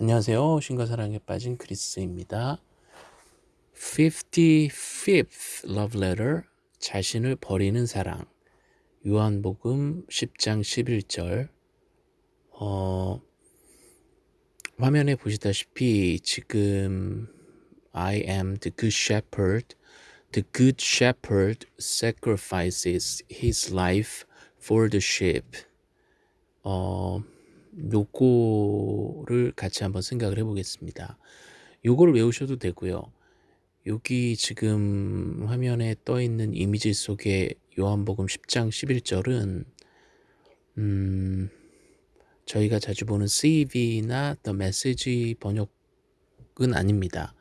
안녕하세요. 신과 사랑에 빠진 크리스입니다. 55th love letter 자신을 버리는 사랑 요한복음 10장 11절 어, 화면에 보시다시피 지금 I am the good shepherd The good shepherd sacrifices his life for the sheep 어, 요거를 같이 한번 생각을 해 보겠습니다. 요거를 외우셔도 되고요. 여기 지금 화면에 떠 있는 이미지 속에 요한복음 10장 11절은 음, 저희가 자주 보는 CV나 The Message 번역은 아닙니다.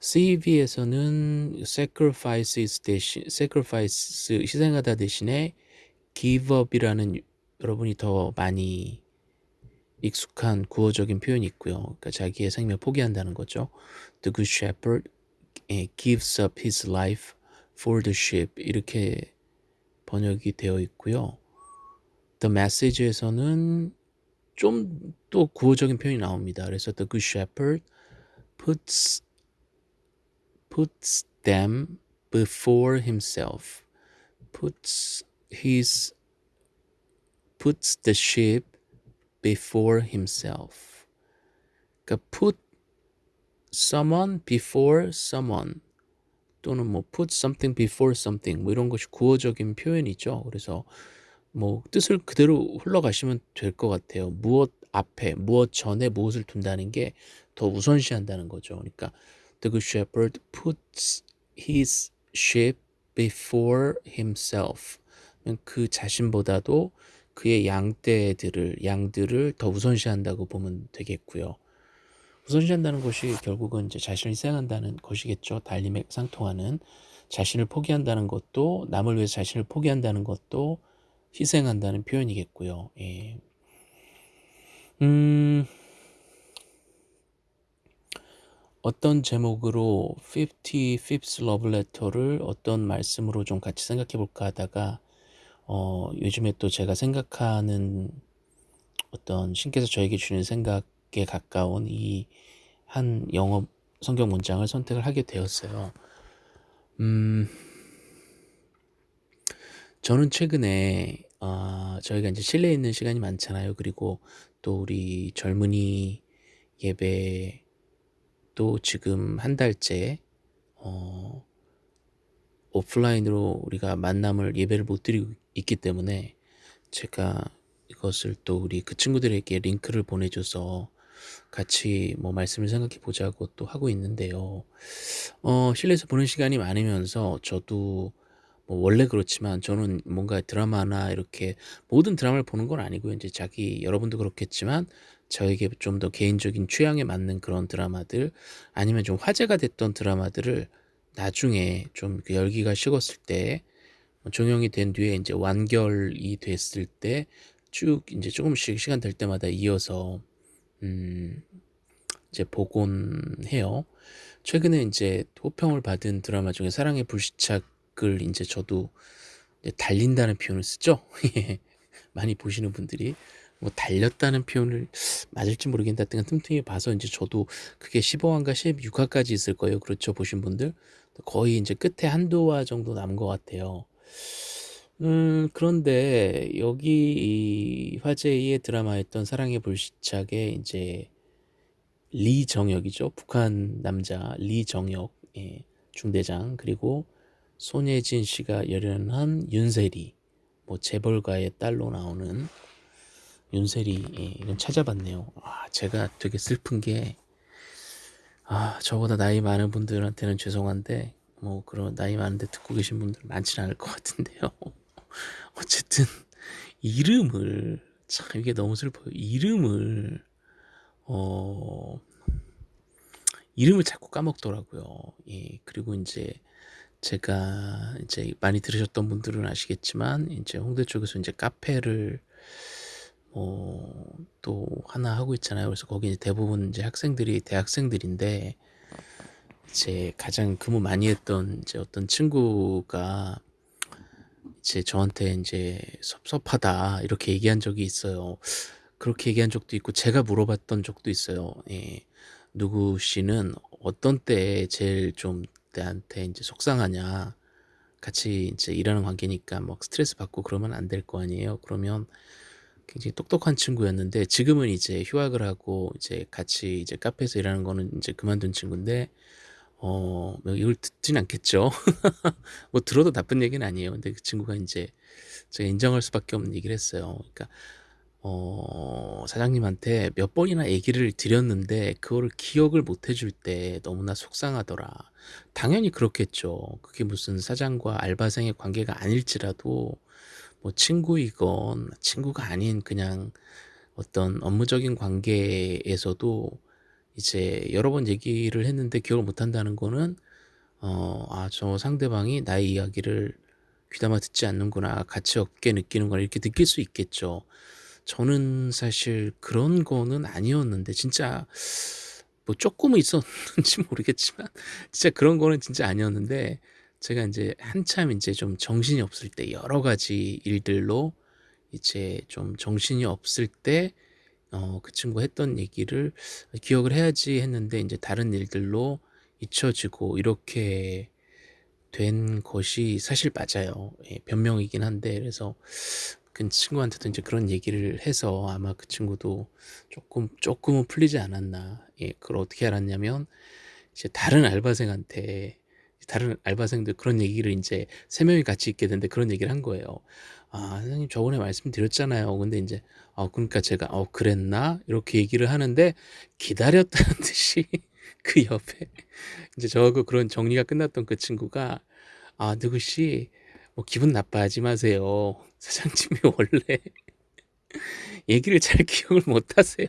CV에서는 sacrifices 대신 sacrifice 희생하다 대신에 give up이라는 여러분이 더 많이 익숙한 구어적인 표현이 있고요. 그러니까 자기의 생명 포기한다는 거죠. The good shepherd gives up his life for the sheep 이렇게 번역이 되어 있고요. The message에서는 좀 또 구어적인 표현이 나옵니다. 그래서 the good shepherd puts puts them before himself. puts his puts the sheep before himself. 그러니까 put someone before someone 또는 뭐 put something before something 뭐 이런 것이 구어적인 표현이죠. 그래서 뭐 뜻을 그대로 흘러가시면 될 것 같아요. 무엇 앞에, 무엇 전에 무엇을 둔다는 게 더 우선시한다는 거죠. 그러니까 the good shepherd puts his sheep before himself. 그 자신보다도 그의 양떼들을 양들을 더 우선시한다고 보면 되겠고요. 우선시한다는 것이 결국은 이제 자신을 희생한다는 것이겠죠. 달림에 상통하는 자신을 포기한다는 것도 남을 위해서 자신을 포기한다는 것도 희생한다는 표현이겠고요. 예. 음, 어떤 제목으로 55th Love Letter를 어떤 말씀으로 좀 같이 생각해 볼까 하다가 어, 요즘에 또 제가 생각하는 어떤 신께서 저에게 주는 생각에 가까운 이 한 영어 성경 문장을 선택을 하게 되었어요. 음, 저는 최근에 어, 저희가 이제 실내에 있는 시간이 많잖아요. 그리고 또 우리 젊은이 예배 또 지금 한 달째 어, 오프라인으로 우리가 만남을 예배를 못 드리고 있기 때문에 제가 이것을 또 우리 그 친구들에게 링크를 보내줘서 같이 뭐 말씀을 생각해 보자고 또 하고 있는데요. 어, 실내에서 보는 시간이 많으면서 저도 뭐 원래 그렇지만 저는 뭔가 드라마나 이렇게 모든 드라마를 보는 건 아니고요. 이제 자기 여러분도 그렇겠지만 저에게 좀 더 개인적인 취향에 맞는 그런 드라마들 아니면 좀 화제가 됐던 드라마들을 나중에 좀그 열기가 식었을 때뭐 종영이 된 뒤에 이제 완결이 됐을 때 쭉 이제 조금씩 시간 될 때마다 이어서 음 이제 보곤 해요. 최근에 이제 호평을 받은 드라마 중에 사랑의 불시착을 이제 저도 이제 달린다는 표현을 쓰죠. 예. 많이 보시는 분들이 뭐 달렸다는 표현을 맞을지 모르겠는데 하여튼 틈틈이 봐서 이제 저도 그게 15화인가 16화까지 있을 거예요. 그렇죠. 보신 분들. 거의 이제 끝에 한두 화 정도 남은 것 같아요. 음, 그런데 여기 이 화제의 드라마였던 사랑의 불시착에 이제 리정혁이죠. 북한 남자 리정혁 예, 중대장 그리고 손예진 씨가 열연한 윤세리 뭐 재벌가의 딸로 나오는 윤세리 예, 이건 찾아봤네요. 아, 제가 되게 슬픈 게 아, 저보다 나이 많은 분들한테는 죄송한데 뭐 그런 나이 많은데 듣고 계신 분들 많지는 않을 것 같은데요. 어쨌든 이름을 참 이게 너무 슬퍼요. 이름을 어 이름을 자꾸 까먹더라고요. 예, 그리고 이제 제가 이제 많이 들으셨던 분들은 아시겠지만 이제 홍대 쪽에서 이제 카페를 어, 또 하나 하고 있잖아요. 그래서 거기 대부분 이제 학생들이 대학생들인데 이 제 가장 근무 많이 했던 이제 어떤 친구가 이제 저한테 이제 섭섭하다 이렇게 얘기한 적이 있어요. 그렇게 얘기한 적도 있고 제가 물어봤던 적도 있어요. 예. "누구 씨는 어떤 때에 제일 좀 나한테 인제 속상하냐. 같이 인제 일하는 관계니까 막 스트레스 받고 그러면 안 될 거 아니에요." 그러면 굉장히 똑똑한 친구였는데 지금은 이제 휴학을 하고 이제 같이 이제 카페에서 일하는 거는 인제 그만둔 친구인데 어뭐 이걸 듣진 않겠죠. 뭐 들어도 나쁜 얘기는 아니에요. 근데 그 친구가 인제 제가 인정할 수밖에 없는 얘기를 했어요. 그러니까 어 "사장님한테 몇 번이나 얘기를 드렸는데 그거를 기억을 못 해줄 때 너무나 속상하더라." 당연히 그렇겠죠. 그게 무슨 사장과 알바생의 관계가 아닐지라도 뭐 친구이건 친구가 아닌 그냥 어떤 업무적인 관계에서도 이제 여러 번 얘기를 했는데 기억을 못 한다는 거는 어 '아 저 상대방이 나의 이야기를 귀담아 듣지 않는구나. 가치 없게 느끼는구나.' 이렇게 느낄 수 있겠죠. 저는 사실 그런 거는 아니었는데 진짜 뭐 쪼끔은 있었는지 모르겠지만 진짜 그런 거는 진짜 아니었는데 제가 인제 한참 인제 좀 정신이 없을 때 여러 가지 일들로 이제 좀 정신이 없을 때 어 그 친구가 했던 얘기를 '기억을 해야지.' 했는데 인제 다른 일들로 잊혀지고 이렇게 된 것이 사실 맞아요. 예 변명이긴 한데 그래서 그 친구한테도 인제 그런 얘기를 해서 아마 그 친구도 쪼끔 쪼끔은 풀리지 않았나. 예 그걸 어떻게 알았냐면 이제 다른 알바생한테 다른 알바생들 그런 얘기를 인제 3 명이 같이 있게 됐는데 그런 얘기를 한 거예요. "아 선생님 저번에 말씀드렸잖아요." 근데 인제 어 그러니까 제가 "어 그랬나?" 이렇게 얘기를 하는데 기다렸다는 듯이 그 옆에 인제 저하고 그런 정리가 끝났던 그 친구가 "아 누구 씨 뭐 기분 나빠하지 마세요. 사장님이 원래 얘기를 잘 기억을 못 하세요.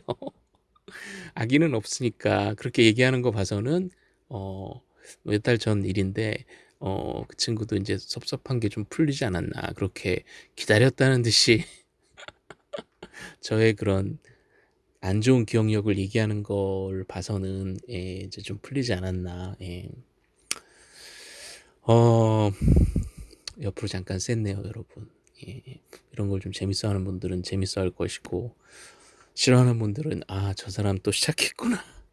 악의는 없으니까." 그렇게 얘기하는 거 봐서는 어 몇 달 전 일인데 어 그 친구도 인제 '섭섭한 게 좀 풀리지 않았나.' 그렇게 기다렸다는 듯이 저의 그런 안 좋은 기억력을 얘기하는 걸 봐서는 예 이제 좀 풀리지 않았나. 예. 어 옆으로 잠깐 샜네요 여러분. 예. 이런 걸 좀 재밌어하는 분들은 재밌어할 것이고 싫어하는 분들은 '아 저 사람 또 시작했구나.'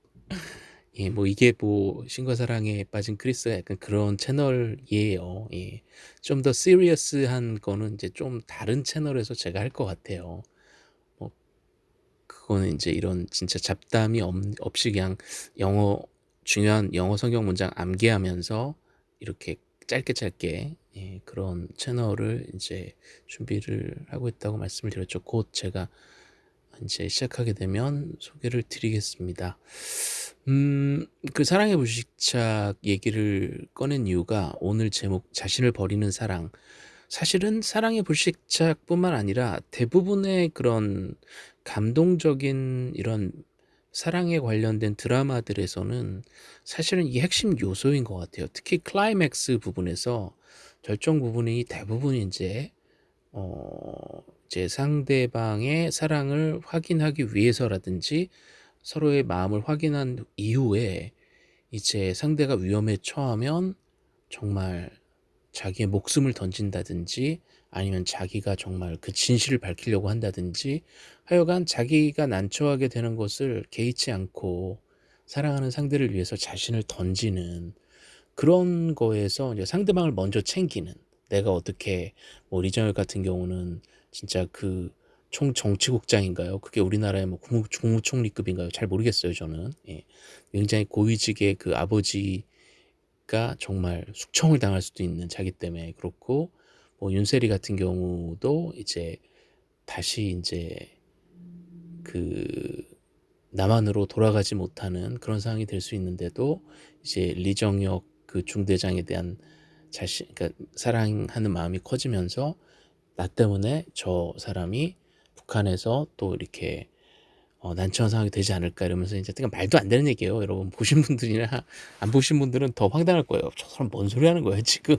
예 뭐 이게 뭐 신과 사랑에 빠진 크리스가 약간 그런 채널이에요. 예. 좀 더 시리어스한 거는 이제 좀 다른 채널에서 제가 할 것 같아요. 뭐 그거는 인제 이런 진짜 잡담이 없 없이 그냥 영어 중요한 영어 성경 문장 암기하면서 이렇게 짧게 짧게 예 그런 채널을 이제 준비를 하고 있다고 말씀을 드렸죠. 곧 제가 인제 시작하게 되면 소개를 드리겠습니다. 음 그 사랑의 불시착 얘기를 꺼낸 이유가 오늘 제목 "자신을 버리는 사랑." 사실은 사랑의 불시착뿐만 아니라 대부분의 그런 감동적인 이런 사랑에 관련된 드라마들에서는 사실은 이게 핵심 요소인 것 같아요. 특히 클라이맥스 부분에서 절정 부분이 대부분 인제 어 이제 상대방의 사랑을 확인하기 위해서라든지 서로의 마음을 확인한 이후에 이제 상대가 위험에 처하면 정말 자기의 목숨을 던진다든지 아니면 자기가 정말 그 진실을 밝히려고 한다든지 하여간 자기가 난처하게 되는 것을 개의치 않고 사랑하는 상대를 위해서 자신을 던지는 그런 거에서 이제 상대방을 먼저 챙기는 내가 어떻게 뭐 리정혁 같은 경우는 진짜 그 총 정치국장인가요? 그게 우리나라의 뭐 국무 국무총리급인가요? 잘 모르겠어요 저는. 예. 굉장히 고위직의 그 아버지가 정말 숙청을 당할 수도 있는 자기 때문에 그렇고 뭐 윤세리 같은 경우도 이제 다시 인제 그 남한으로 돌아가지 못하는 그런 상황이 될 수 있는데도 이제 리정혁 그 중대장에 대한 자신 그러니까 사랑하는 마음이 커지면서 '나 때문에 저 사람이 북한에서 또 이렇게 어 난처한 상황이 되지 않을까.' 이러면서 인제 그러니까 말도 안 되는 얘기예요. 여러분 보신 분들이나 안 보신 분들은 더 황당할 거예요. '저 사람 뭔 소리 하는 거야 지금.'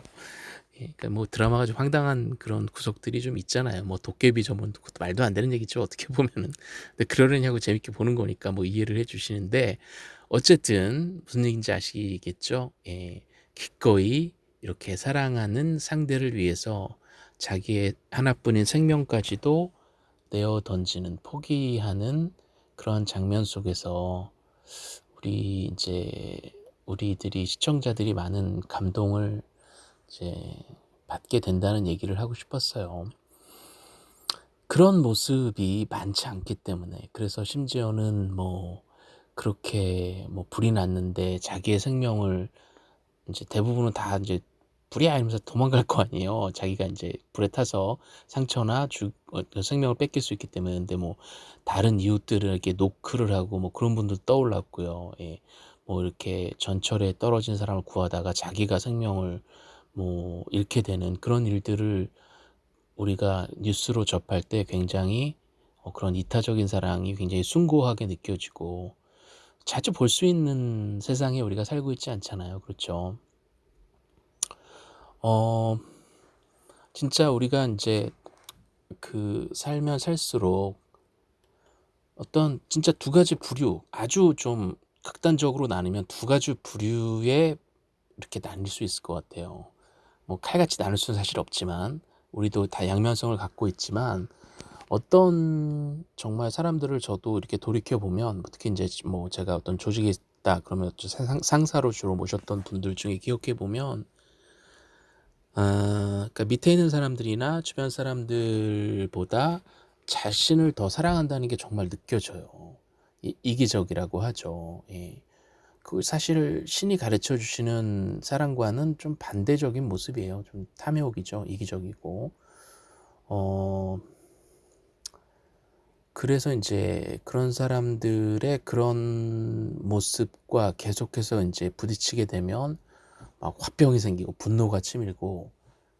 예 그러니까 뭐 드라마가 좀 황당한 그런 구석들이 좀 있잖아요. 뭐 도깨비 전문 그것도 말도 안 되는 얘기죠 어떻게 보면은. 근데 그러려냐고 재밌게 보는 거니까 뭐 이해를 해 주시는데 어쨌든 무슨 얘기인지 아시겠죠? 예. 기꺼이 이렇게 사랑하는 상대를 위해서 자기의 하나뿐인 생명까지도 내어 던지는 포기하는 그런 장면 속에서 우리 이제 우리들이 시청자들이 많은 감동을 이제 받게 된다는 얘기를 하고 싶었어요. 그런 모습이 많지 않기 때문에 그래서 심지어는 뭐 그렇게 뭐 불이 났는데 자기의 생명을 이제 대부분은 다 이제 불이 아니면서 도망갈 거 아니에요. 자기가 이제 불에 타서 상처나 죽 어, 생명을 뺏길 수 있기 때문에 근데 뭐 다른 이웃들에게 노크를 하고 뭐 그런 분들 떠올랐고요. 예. 뭐 이렇게 전철에 떨어진 사람을 구하다가 자기가 생명을 뭐 잃게 되는 그런 일들을 우리가 뉴스로 접할 때 굉장히 어, 그런 이타적인 사랑이 굉장히 숭고하게 느껴지고 자주 볼 수 있는 세상에 우리가 살고 있지 않잖아요. 그렇죠. 어, 진짜 우리가 이제 그 살면 살수록 어떤 진짜 두 가지 부류, 아주 좀 극단적으로 나누면 두 가지 부류에 이렇게 나뉠 수 있을 것 같아요. 뭐 칼같이 나눌 수는 사실 없지만 우리도 다 양면성을 갖고 있지만 어떤 정말 사람들을 저도 이렇게 돌이켜 보면 특히 이제 뭐 제가 어떤 조직에 있다 그러면 상, 상사로 주로 모셨던 분들 중에 기억해 보면 아, 그러니까 밑에 있는 사람들이나 주변 사람들보다 자신을 더 사랑한다는 게 정말 느껴져요. 이, 이기적이라고 하죠. 예. 그 사실 신이 가르쳐 주시는 사랑과는 좀 반대적인 모습이에요. 좀 탐욕이죠. 이기적이고. 어, 그래서 이제 그런 사람들의 그런 모습과 계속해서 이제 부딪히게 되면 막 화병이 생기고 분노가 치밀고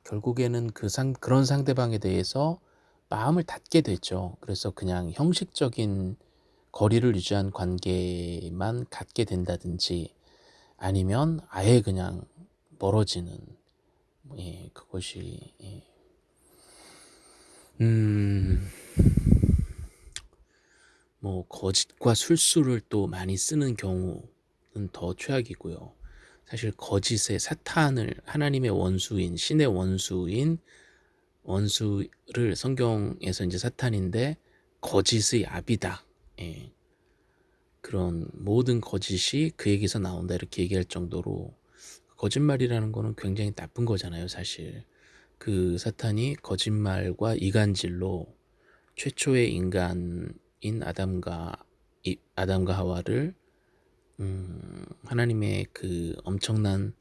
결국에는 그 상, 그런 상대방에 대해서 마음을 닫게 되죠. 그래서 그냥 형식적인 거리를 유지한 관계만 갖게 된다든지 아니면 아예 그냥 멀어지는 예, 그것이 예. 음, 뭐 거짓과 술수를 또 많이 쓰는 경우는 더 최악이고요. 사실 거짓의 사탄을 하나님의 원수인 신의 원수인 원수를 성경에서 이제 사탄인데 거짓의 압이다. 예. 그런 모든 거짓이 그에게서 나온다 이렇게 얘기할 정도로 거짓말이라는 거는 굉장히 나쁜 거잖아요 사실 그 사탄이 거짓말과 이간질로 최초의 인간인 아담과 아담과 하와를 음, 하나님의 그 엄청난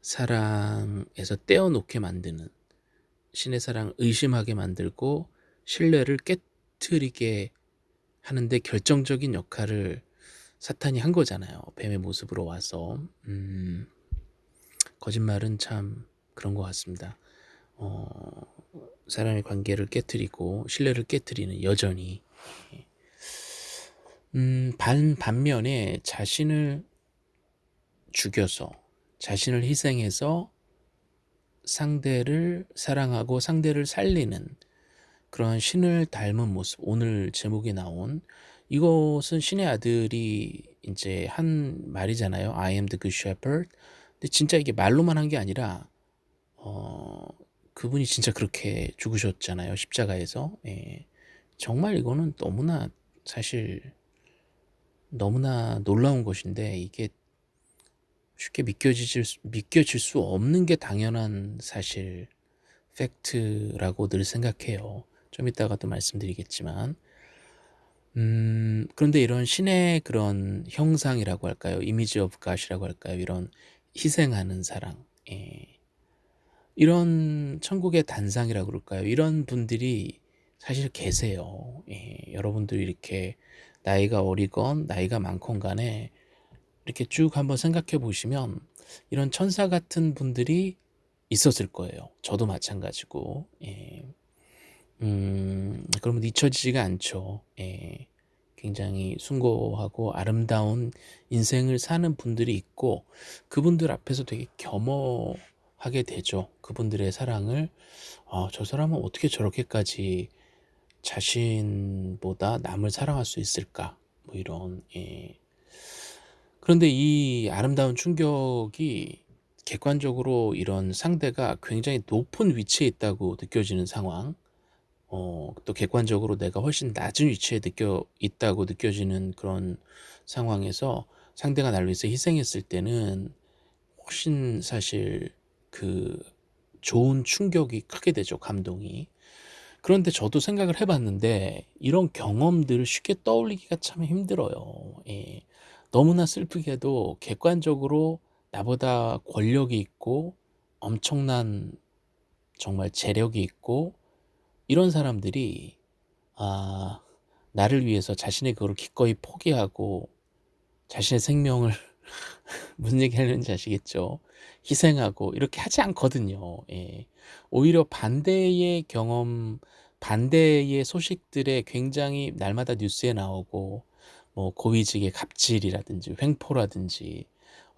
사랑에서 떼어놓게 만드는 신의 사랑 의심하게 만들고 신뢰를 깨뜨리게 하는데 결정적인 역할을 사탄이 한 거잖아요. 뱀의 모습으로 와서 음, 거짓말은 참 그런 것 같습니다. 어, 사람의 관계를 깨뜨리고 신뢰를 깨뜨리는 여전히 음, 반, 반면에 자신을 죽여서 자신을 희생해서 상대를 사랑하고 상대를 살리는 그런 신을 닮은 모습 오늘 제목에 나온 이것은 신의 아들이 이제 한 말이잖아요. I am the good shepherd. 근데 진짜 이게 말로만 한 게 아니라 어, 그분이 진짜 그렇게 죽으셨잖아요 십자가에서. 예. 정말 이거는 너무나 사실 너무나 놀라운 것인데 이게 쉽게 믿겨질, 믿겨질 수 없는 게 당연한 사실 팩트라고 늘 생각해요 좀 이따가 또 말씀드리겠지만 음, 그런데 이런 신의 그런 형상이라고 할까요? image of God이라고 할까요? 이런 희생하는 사랑 예. 이런 천국의 단상이라고 그럴까요? 이런 분들이 사실 계세요. 예. 여러분들이 이렇게 나이가 어리건 나이가 많건 간에 이렇게 쭉 한번 생각해 보시면 이런 천사 같은 분들이 있었을 거예요. 저도 마찬가지고. 예. 음, 그러면 잊혀지지가 않죠. 예, 굉장히 숭고하고 아름다운 인생을 사는 분들이 있고 그분들 앞에서 되게 겸허하게 되죠. 그분들의 사랑을 아, 저 사람은 어떻게 저렇게까지 자신보다 남을 사랑할 수 있을까? 뭐 이런 예. 그런데 이 아름다운 충격이 객관적으로 이런 상대가 굉장히 높은 위치에 있다고 느껴지는 상황 어 또 객관적으로 내가 훨씬 낮은 위치에 느껴 있다고 느껴지는 그런 상황에서 상대가 나를 위해서 희생했을 때는 훨씬 사실 그 좋은 충격이 크게 되죠 감동이. 그런데 저도 생각을 해 봤는데 이런 경험들을 쉽게 떠올리기가 참 힘들어요. 예. 너무나 슬프게도 객관적으로 나보다 권력이 있고 엄청난 정말 재력이 있고 이런 사람들이 아 나를 위해서 자신의 그거를 기꺼이 포기하고 자신의 생명을 무슨 얘기 하려는지 아시겠죠? 희생하고 이렇게 하지 않거든요. 예. 오히려 반대의 경험, 반대의 소식들에 굉장히 날마다 뉴스에 나오고 뭐 고위직의 갑질이라든지 횡포라든지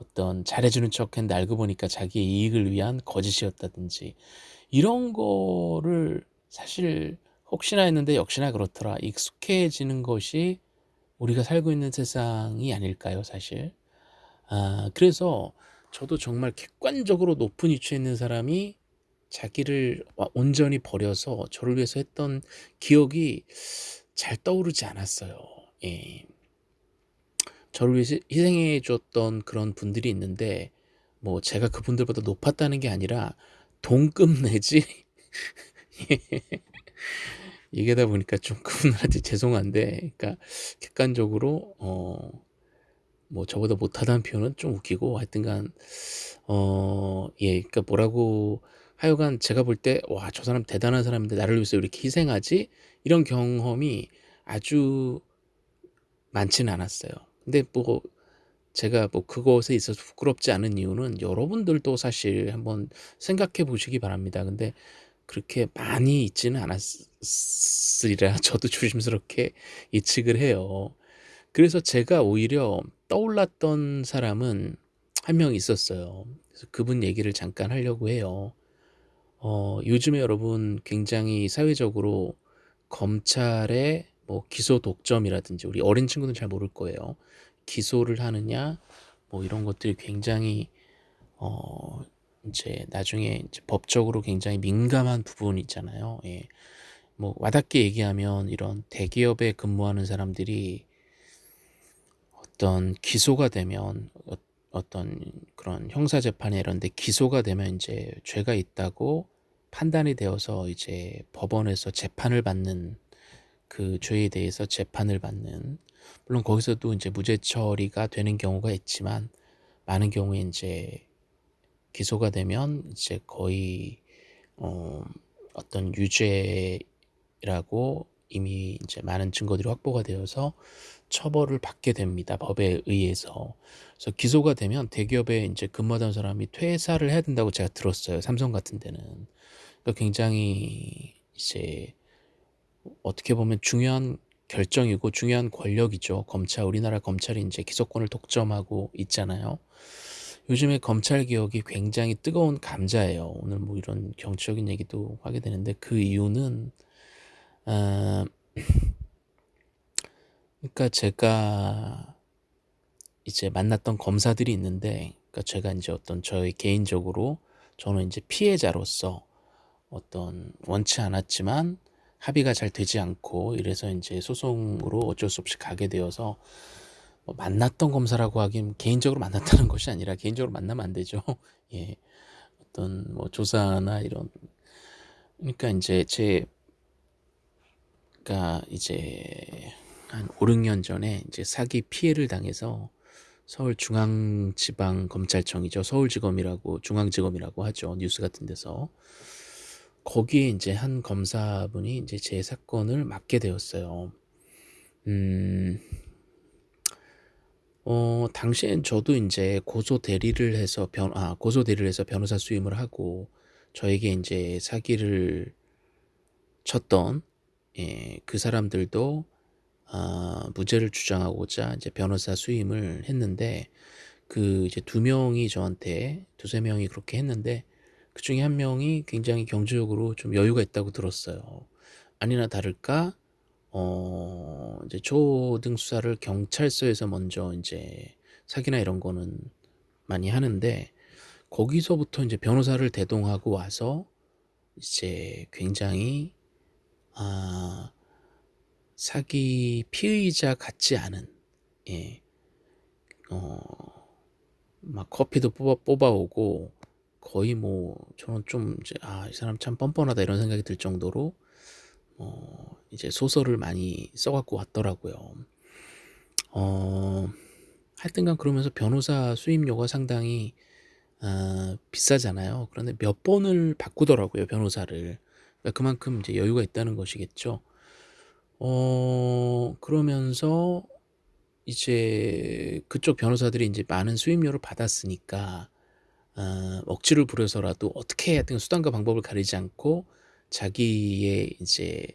어떤 잘해주는 척 했는데 알고 보니까 자기의 이익을 위한 거짓이었다든지 이런 거를 사실 혹시나 했는데 역시나 그렇더라. 익숙해지는 것이 우리가 살고 있는 세상이 아닐까요 사실? 아 그래서 저도 정말 객관적으로 높은 위치에 있는 사람이 자기를 온전히 버려서 저를 위해서 했던 기억이 잘 떠오르지 않았어요. 예. 저를 위해서 희생해 줬던 그런 분들이 있는데 뭐 제가 그분들보다 높았다는 게 아니라 동급 내지 얘기하다 보니까 좀 그분들한테 죄송한데 그러니까 객관적으로 어 뭐 저보다 못하다는 표현은 좀 웃기고 하여튼간 어 예 그러니까 뭐라고 하여간 제가 볼 때 '와 저 사람 대단한 사람인데 나를 위해서 이렇게 희생하지?' 이런 경험이 아주 많지는 않았어요. 근데 뭐 제가 뭐 그것에 있어서 부끄럽지 않은 이유는 여러분들도 사실 한번 생각해 보시기 바랍니다. 근데 그렇게 많이 있지는 않았으리라 저도 조심스럽게 예측을 해요. 그래서 제가 오히려 떠올랐던 사람은 한 명 있었어요. 그래서 그분 얘기를 잠깐 하려고 해요. 어 요즘에 여러분 굉장히 사회적으로 검찰의 뭐 기소 독점이라든지 우리 어린 친구는 잘 모를 거예요. 기소를 하느냐 뭐 이런 것들이 굉장히 어 이제 나중에 이제 법적으로 굉장히 민감한 부분이 있잖아요. 예. 뭐 와닿게 얘기하면 이런 대기업에 근무하는 사람들이 어떤 기소가 되면 어, 어떤 그런 형사 재판에 이런 데 기소가 되면 이제 죄가 있다고 판단이 되어서 이제 법원에서 재판을 받는 그 죄에 대해서 재판을 받는 물론 거기서도 이제 무죄 처리가 되는 경우가 있지만 많은 경우에 이제 기소가 되면 이제 거의 어 어떤 유죄라고 이미 이제 많은 증거들이 확보가 되어서 처벌을 받게 됩니다. 법에 의해서. 그래서 기소가 되면 대기업에 이제 근무하던 사람이 퇴사를 해야 된다고 제가 들었어요. 삼성 같은 데는. 그러니까 굉장히 이제 어떻게 보면 중요한 결정이고 중요한 권력이죠. 검찰, 우리나라 검찰이 이제 기소권을 독점하고 있잖아요. 요즘에 검찰 개혁이 굉장히 뜨거운 감자예요. 오늘 뭐 이런 정치적인 얘기도 하게 되는데 그 이유는 어, 그러니까 제가 이제 만났던 검사들이 있는데 그러니까 제가 이제 어떤 저의 개인적으로 저는 이제 피해자로서 어떤 원치 않았지만 합의가 잘 되지 않고 이래서 이제 소송으로 어쩔 수 없이 가게 되어서 뭐 만났던 검사라고 하긴 개인적으로 만났다는 것이 아니라 개인적으로 만나면 안 되죠. 예. 어떤 뭐 조사나 이런 그러니까 이제 제 그러니까 이제 한 5, 6년 전에 이제 사기 피해를 당해서 서울중앙지방검찰청이죠. 서울지검이라고 중앙지검이라고 하죠. 뉴스 같은 데서 거기에 이제 한 검사분이 이제 제 사건을 맡게 되었어요. 음, 어, 당시엔 저도 이제 고소 대리를 해서 변, 아, 고소 대리를 해서 변호사 수임을 하고 저에게 이제 사기를 쳤던 예, 그 사람들도 아, 무죄를 주장하고자 이제 변호사 수임을 했는데 그 이제 두 명이 저한테 두세 명이 그렇게 했는데 그 중에 한 명이 굉장히 경제적으로 좀 여유가 있다고 들었어요. 아니나 다를까 어 이제 초등 수사를 경찰서에서 먼저 이제 사기나 이런 거는 많이 하는데 거기서부터 이제 변호사를 대동하고 와서 이제 굉장히 아 사기 피의자 같지 않은 예. 어 막 커피도 뽑아 뽑아오고 거의 뭐 저는 좀 이제 '아 이 사람 참 뻔뻔하다.' 이런 생각이 들 정도로 어 이제 소설을 많이 써 갖고 왔더라고요. 어 하여튼간 그러면서 변호사 수임료가 상당히 아 비싸잖아요. 그런데 몇 번을 바꾸더라고요 변호사를. 그러니까 그만큼 이제 여유가 있다는 것이겠죠. 어 그러면서 이제 그쪽 변호사들이 인제 많은 수임료를 받았으니까 아 억지를 부려서라도 어떻게 하든 수단과 방법을 가리지 않고 자기의 이제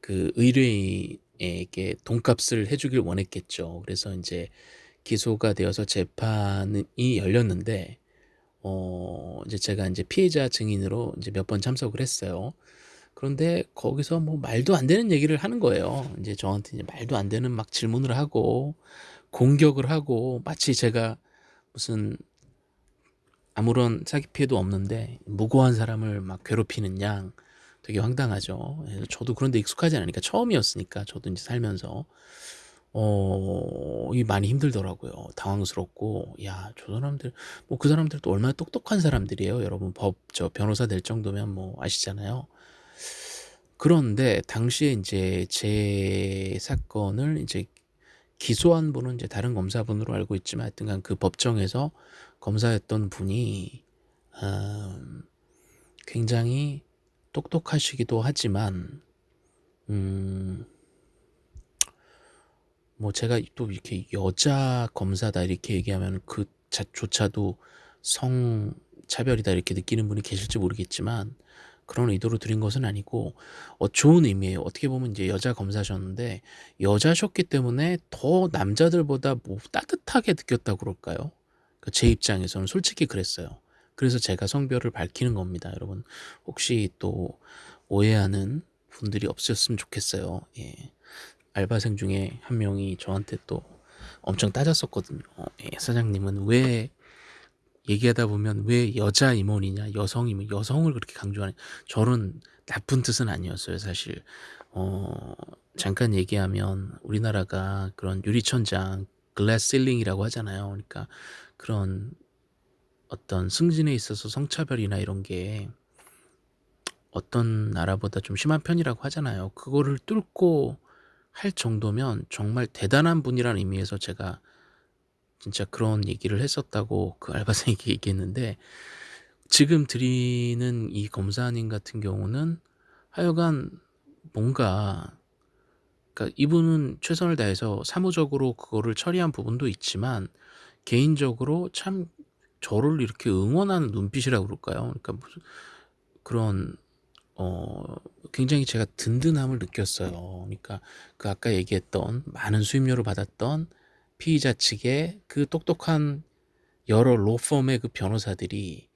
그 의뢰인에게 돈값을 해 주길 원했겠죠. 그래서 인제 기소가 되어서 재판이 열렸는데 어 이제 제가 인제 피해자 증인으로 인제 몇 번 참석을 했어요. 그런데 거기서 뭐 말도 안 되는 얘기를 하는 거예요. 인제 저한테 이제 말도 안 되는 막 질문을 하고 공격을 하고 마치 제가 무슨 아무런 사기 피해도 없는데 무고한 사람을 막 괴롭히는 양 되게 황당하죠. 예 저도 그런 데 익숙하지 않으니까 처음이었으니까 저도 인제 살면서 어 이게 많이 힘들더라고요. 당황스럽고 '야 저 사람들' 뭐 그 사람들도 얼마나 똑똑한 사람들이에요. 여러분 법 저 변호사 될 정도면 뭐 아시잖아요. 그런데 당시에 인제 제 사건을 이제 기소한 분은 이제 다른 검사분으로 알고 있지만 하여튼간 그 법정에서 검사했던 분이 음 굉장히 똑똑하시기도 하지만 음 뭐 제가 또 이렇게 "여자 검사다." 이렇게 얘기하면은 그자 조차도 '성차별이다.' 이렇게 느끼는 분이 계실지 모르겠지만 그런 의도로 드린 것은 아니고 어 좋은 의미예요. 어떻게 보면 인제 여자 검사셨는데 여자셨기 때문에 더 남자들보다 뭐 따뜻하게 느꼈다고 그럴까요? 그제 입장에서는 솔직히 그랬어요. 그래서 제가 성별을 밝히는 겁니다. 여러분 혹시 또 오해하는 분들이 없으셨으면 좋겠어요. 예. 알바생 중에 한 명이 저한테 또 엄청 따졌었거든요. 예 "사장님은 왜 얘기하다 보면 왜 여자 임원이냐 여성 임원 여성을 그렇게 강조하냐." 저는 나쁜 뜻은 아니었어요 사실. 어 잠깐 얘기하면 우리나라가 그런 유리천장 glass ceiling이라고 하잖아요. 그러니까 그런 어떤 승진에 있어서 성차별이나 이런 게 어떤 나라보다 좀 심한 편이라고 하잖아요. 그거를 뚫고 할 정도면 정말 대단한 분이라는 의미에서 제가 진짜 그런 얘기를 했었다고 그 알바생에게 얘기했는데 지금 드리는 이 검사님 같은 경우는 하여간 뭔가 그러니까 이분은 최선을 다해서 사무적으로 그거를 처리한 부분도 있지만 개인적으로 참 저를 이렇게 응원하는 눈빛이라고 그럴까요? 그러니까 무슨 그런 어 굉장히 제가 든든함을 느꼈어요. 그러니까 그 아까 얘기했던 많은 수임료를 받았던 피의자 측의 그 똑똑한 여러 로펌의 그 변호사들이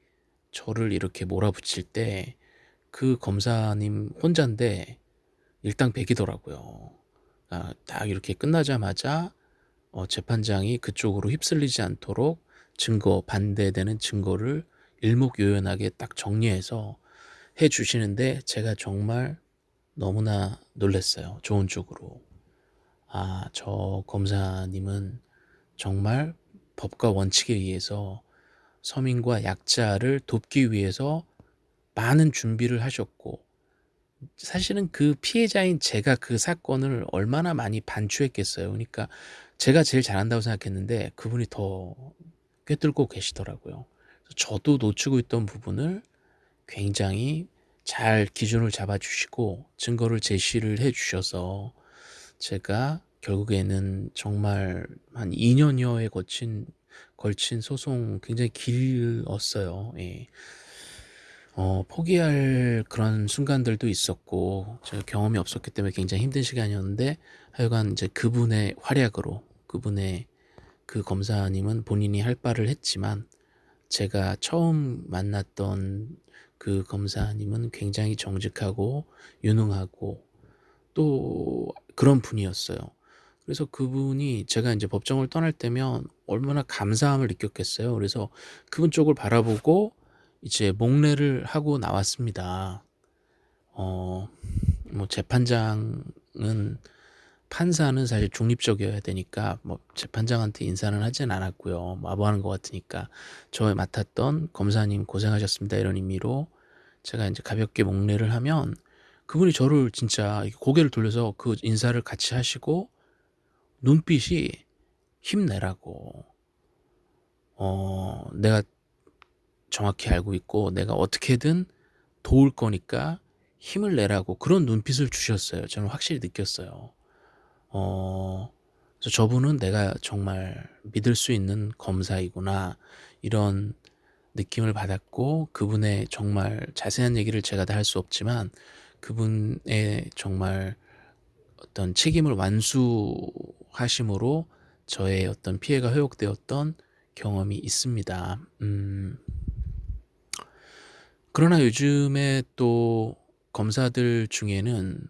저를 이렇게 몰아붙일 때 그 검사님 혼잔데 일당백이더라고요. 아 딱 이렇게 끝나자마자 어 재판장이 그쪽으로 휩쓸리지 않도록 증거 반대되는 증거를 일목요연하게 딱 정리해서 해 주시는데 제가 정말 너무나 놀랐어요 좋은 쪽으로. '아 저 검사님은 정말 법과 원칙에 의해서 서민과 약자를 돕기 위해서 많은 준비를 하셨고' 사실은 그 피해자인 제가 그 사건을 얼마나 많이 반추했겠어요. 그러니까 제가 제일 잘한다고 생각했는데 그분이 더 꿰뚫고 계시더라고요. 저도 놓치고 있던 부분을 굉장히 잘 기준을 잡아 주시고 증거를 제시를 해 주셔서 제가 결국에는 정말 한 2 년여에 거친 걸친 소송 굉장히 길었어요. 예. 어 포기할 그런 순간들도 있었고 제가 경험이 없었기 때문에 굉장히 힘든 시간이었는데 하여간 인제 그분의 활약으로 그분의 그 검사님은 본인이 할 바를 했지만 제가 처음 만났던 그 검사님은 굉장히 정직하고 유능하고 또 그런 분이었어요. 그래서 그분이 제가 인제 법정을 떠날 때면 얼마나 감사함을 느꼈겠어요. 그래서 그분 쪽을 바라보고 이제 목례를 하고 나왔습니다. 어 뭐 재판장은 판사는 사실 중립적이어야 되니까 뭐 재판장한테 인사는 하진 않았고요. 마보하는 것 같으니까 저 맡았던 검사님 고생하셨습니다 이런 의미로 제가 이제 가볍게 목례를 하면 그분이 저를 진짜 고개를 돌려서 그 인사를 같이 하시고 눈빛이 힘내라고 어 내가 정확히 알고 있고 내가 어떻게든 도울 거니까 힘을 내라고 그런 눈빛을 주셨어요. 저는 확실히 느꼈어요. 어, 저분은 내가 정말 믿을 수 있는 검사이구나 이런 느낌을 받았고 그분의 정말 자세한 얘기를 제가 다 할 수 없지만 그분의 정말 어떤 책임을 완수하심으로 저의 어떤 피해가 회복되었던 경험이 있습니다. 음, 그러나 요즘에 또 검사들 중에는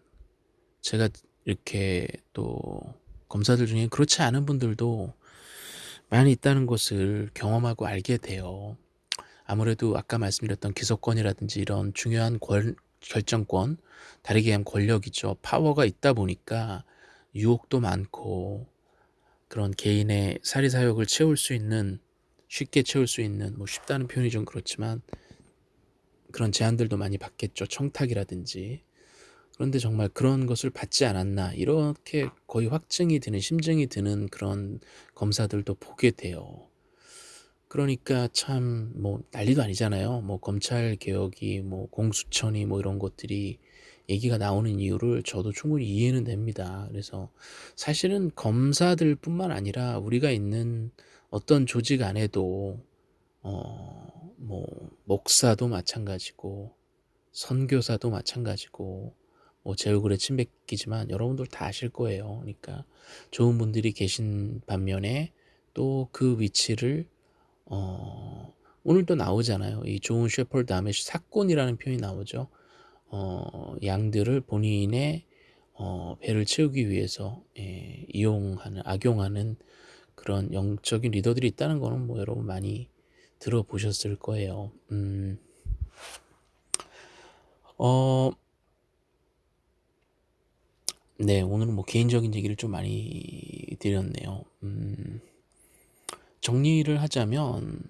제가 이렇게 또 검사들 중에 그렇지 않은 분들도 많이 있다는 것을 경험하고 알게 돼요. 아무래도 아까 말씀드렸던 기소권이라든지 이런 중요한 권, 결정권, 다르게 얘기하면 권력이죠. 파워가 있다 보니까 유혹도 많고 그런 개인의 사리사욕을 채울 수 있는 쉽게 채울 수 있는 뭐 쉽다는 표현이 좀 그렇지만 그런 제한들도 많이 받겠죠. 청탁이라든지 그런데 정말 그런 것을 받지 않았나 이렇게 거의 확증이 드는 심증이 드는 그런 검사들도 보게 돼요. 그러니까 참 뭐 난리도 아니잖아요. 뭐 검찰 개혁이 뭐 공수처니 뭐 이런 것들이 얘기가 나오는 이유를 저도 충분히 이해는 됩니다. 그래서 사실은 검사들 뿐만 아니라 우리가 있는 어떤 조직 안에도 어 뭐 목사도 마찬가지고 선교사도 마찬가지고 뭐 제 얼굴에 침 뱉기지만 여러분들 다 아실 거예요. 그러니까 좋은 분들이 계신 반면에 또 그 위치를 어 오늘 또 나오잖아요. 이 좋은 셰퍼드 다음에 사건이라는 표현이 나오죠. 어 양들을 본인의 어 배를 채우기 위해서 예, 이용하는 악용하는 그런 영적인 리더들이 있다는 거는 뭐 여러분 많이 들어보셨을 거예요. 음. 어, 네, 오늘은 뭐 개인적인 얘기를 좀 많이 드렸네요. 음, 정리를 하자면,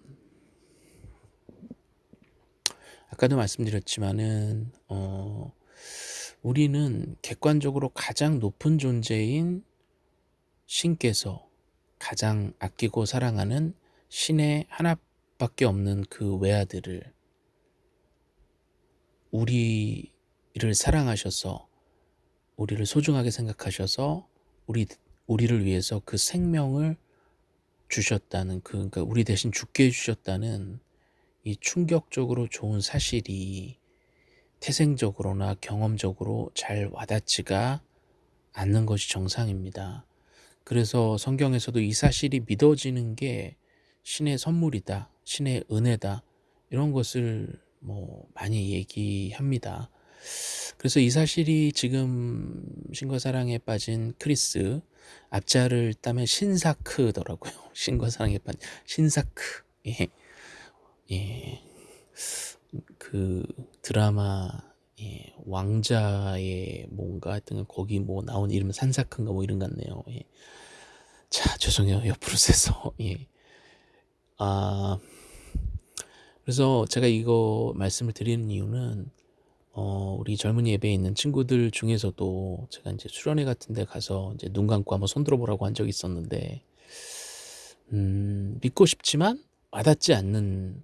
아까도 말씀드렸지만은, 어, 우리는 객관적으로 가장 높은 존재인 신께서 가장 아끼고 사랑하는 신의 하나밖에 없는 그 외아들을 우리를 사랑하셔서 우리를 소중하게 생각하셔서 우리 우리를 위해서 그 생명을 주셨다는 그 그러니까 우리 대신 죽게 해주셨다는 이 충격적으로 좋은 사실이 태생적으로나 경험적으로 잘 와닿지가 않는 것이 정상입니다. 그래서 성경에서도 이 사실이 믿어지는 게 신의 선물이다, 신의 은혜다 이런 것을 뭐 많이 얘기합니다. 그래서 이 사실이 지금 신과 사랑에 빠진 크리스 앞자를 따면 신사크더라고요. 신과 사랑에 빠진 신사크. 예. 예. 그 드라마 예. 왕자의 뭔가 하여튼 거기 뭐 나온 이름 산사크인가 뭐 이런 같네요. 예. 자, 죄송해요. 옆으로 세서. 예. 아 그래서 제가 이거 말씀을 드리는 이유는 어, 우리 젊은 예배에 있는 친구들 중에서도 제가 이제 수련회 같은 데 가서 이제 눈 감고 한번 손 들어 보라고 한 적이 있었는데, 음, 믿고 싶지만 와닿지 않는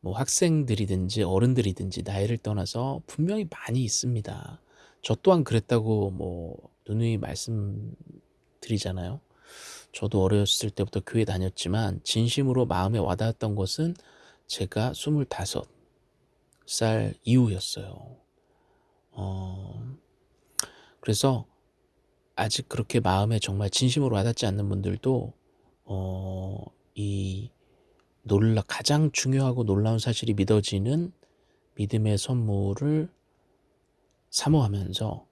뭐 학생들이든지 어른들이든지 나이를 떠나서 분명히 많이 있습니다. 저 또한 그랬다고 뭐 누누이 말씀드리잖아요. 저도 어렸을 때부터 교회 다녔지만 진심으로 마음에 와닿았던 것은 제가 25, 살 이후였어요. 어, 그래서 아직 그렇게 마음에 정말 진심으로 와닿지 않는 분들도 어, 이 놀라 가장 중요하고 놀라운 사실이 믿어지는 믿음의 선물을 사모하면서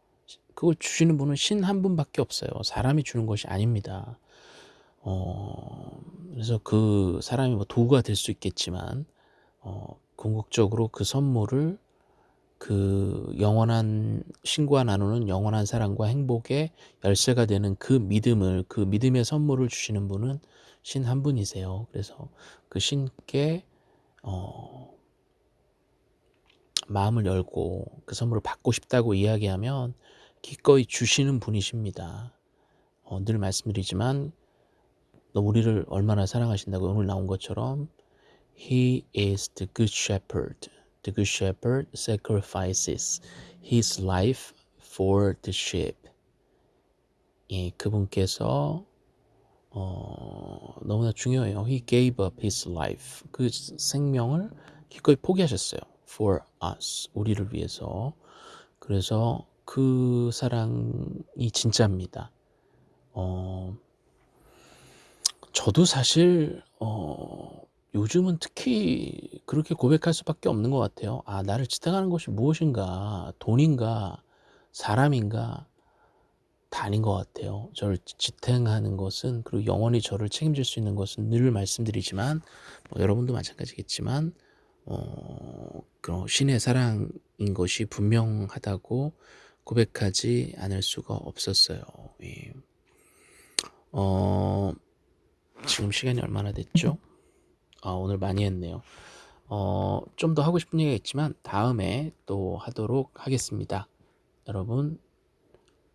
그걸 주시는 분은 신 한 분밖에 없어요. 사람이 주는 것이 아닙니다. 어, 그래서 그 사람이 뭐 도구가 될 수 있겠지만 어, 궁극적으로 그 선물을 그 영원한 신과 나누는 영원한 사랑과 행복의 열쇠가 되는 그 믿음을 그 믿음의 선물을 주시는 분은 신 한 분이세요. 그래서 그 신께 어 마음을 열고 그 선물을 받고 싶다고 이야기하면 기꺼이 주시는 분이십니다. 어 늘 말씀드리지만 너 우리를 얼마나 사랑하신다고 오늘 나온 것처럼 He is the good shepherd. The good shepherd sacrifices his life for the sheep. 예, 그분께서 어, 너무나 중요해요. He gave up his life. 그 생명을 기꺼이 포기하셨어요. For us. 우리를 위해서. 그래서 그 사랑이 진짜입니다. 어, 저도 사실 어, 요즘은 특히 그렇게 고백할 수밖에 없는 것 같아요. 아, 나를 지탱하는 것이 무엇인가? 돈인가? 사람인가? 다 아닌 것 같아요. 저를 지탱하는 것은 그리고 영원히 저를 책임질 수 있는 것은 늘 말씀드리지만 뭐 여러분도 마찬가지겠지만 어, 그런 신의 사랑인 것이 분명하다고 고백하지 않을 수가 없었어요. 예. 어, 지금 시간이 얼마나 됐죠? 아, 오늘 많이 했네요. 어, 좀 더 하고 싶은 얘기가 있지만 다음에 또 하도록 하겠습니다. 여러분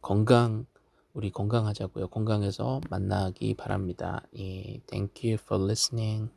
건강 우리 건강하자고요. 건강해서 만나기 바랍니다. 예, thank you for listening.